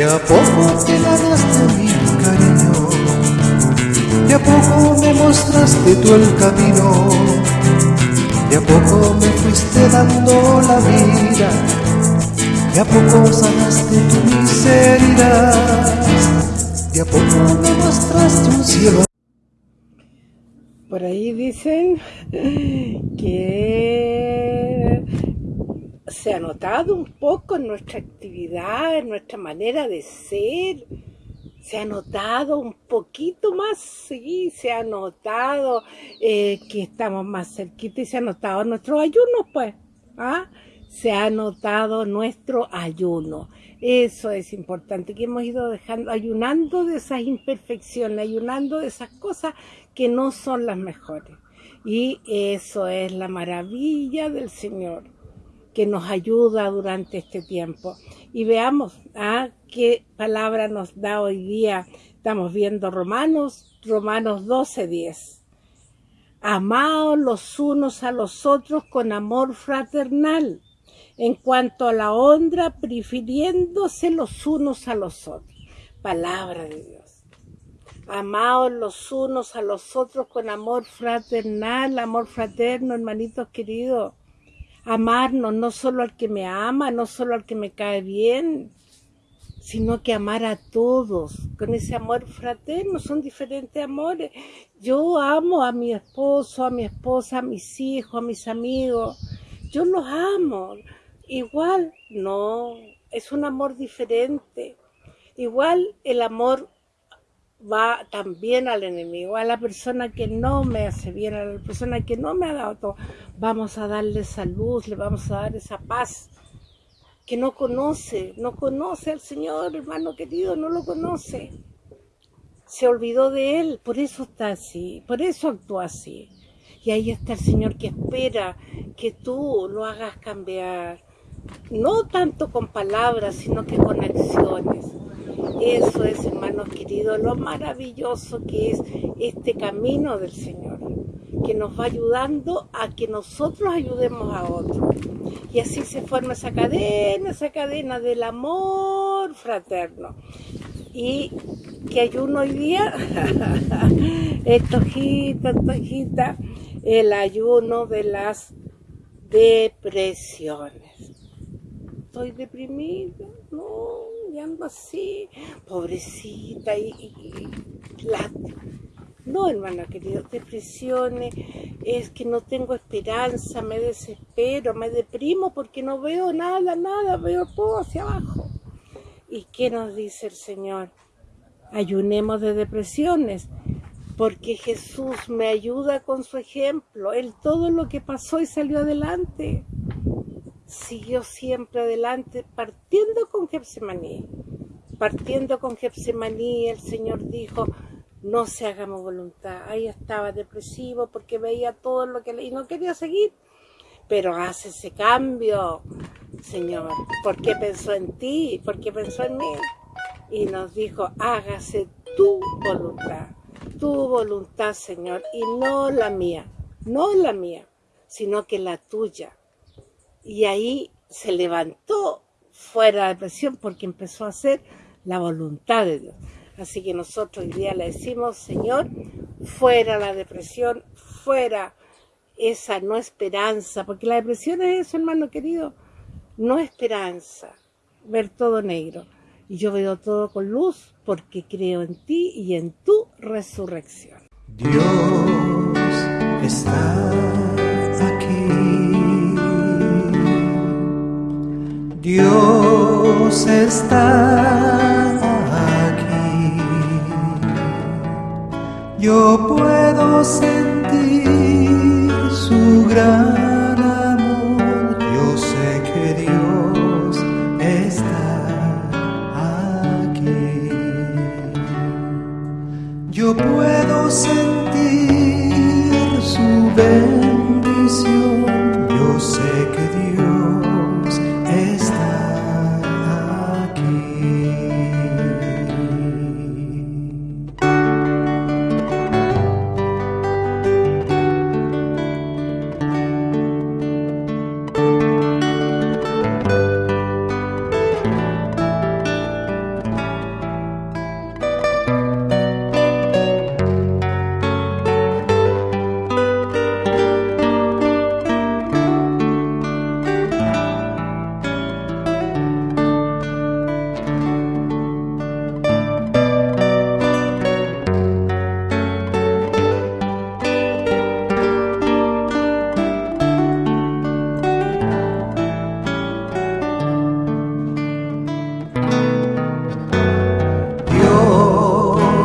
De a poco te ganaste mi cariño, de a poco me mostraste tú el camino, de a poco me fuiste dando la vida, de a poco sanaste tu miseria, de a poco me mostraste un cielo. Por ahí dicen que se ha notado un poco en nuestra actividad, en nuestra manera de ser, se ha notado un poquito más, sí, se ha notado eh, que estamos más cerquita y se ha notado nuestro ayuno, pues, ¿ah? se ha notado nuestro ayuno. Eso es importante, que hemos ido dejando, ayunando de esas imperfecciones, ayunando de esas cosas que no son las mejores. Y eso es la maravilla del Señor, que nos ayuda durante este tiempo. Y veamos ¿ah? qué palabra nos da hoy día. Estamos viendo Romanos, Romanos 12, 10. Amaos los unos a los otros con amor fraternal en cuanto a la honra, prefiriéndose los unos a los otros. Palabra de Dios. Amaos los unos a los otros con amor fraternal, amor fraterno, hermanitos queridos. Amarnos no solo al que me ama, no solo al que me cae bien, sino que amar a todos, con ese amor fraterno, son diferentes amores. Yo amo a mi esposo, a mi esposa, a mis hijos, a mis amigos, yo los amo, Igual, no, es un amor diferente. Igual el amor va también al enemigo, a la persona que no me hace bien, a la persona que no me ha dado todo. Vamos a darle esa luz, le vamos a dar esa paz que no conoce, no conoce al Señor, hermano querido, no lo conoce. Se olvidó de Él, por eso está así, por eso actúa así. Y ahí está el Señor que espera que tú lo hagas cambiar, no tanto con palabras, sino que con acciones. Eso es, hermanos queridos, lo maravilloso que es este camino del Señor, que nos va ayudando a que nosotros ayudemos a otros. Y así se forma esa cadena, esa cadena del amor fraterno. Y que ayuno hoy día, estojita, estojita, el ayuno de las depresiones estoy deprimida, no, y ando así, pobrecita, y, No, hermana querida, depresiones, es que no tengo esperanza, me desespero, me deprimo porque no veo nada, nada, veo todo hacia abajo. ¿Y qué nos dice el Señor? Ayunemos de depresiones, porque Jesús me ayuda con su ejemplo. Él todo lo que pasó y salió adelante siguió siempre adelante partiendo con Getsemaní. Partiendo con Getsemaní, el Señor dijo, no se hagamos voluntad. Ahí estaba depresivo porque veía todo lo que le... y no quería seguir. Pero hace ese cambio, Señor, porque pensó en ti, porque pensó en mí. Y nos dijo, hágase tu voluntad, tu voluntad, Señor, y no la mía, no la mía, sino que la tuya y ahí se levantó fuera de presión porque empezó a hacer la voluntad de Dios. Así que nosotros hoy día le decimos, Señor, fuera la depresión, fuera esa no esperanza, porque la depresión es eso, hermano querido, no esperanza, ver todo negro. Y yo veo todo con luz porque creo en ti y en tu resurrección. Dios Dios está aquí. Yo puedo sentir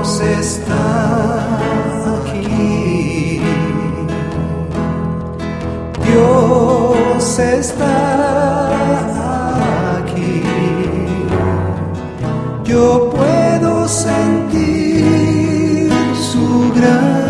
Dios está aquí. Dios está aquí. Yo puedo sentir su gran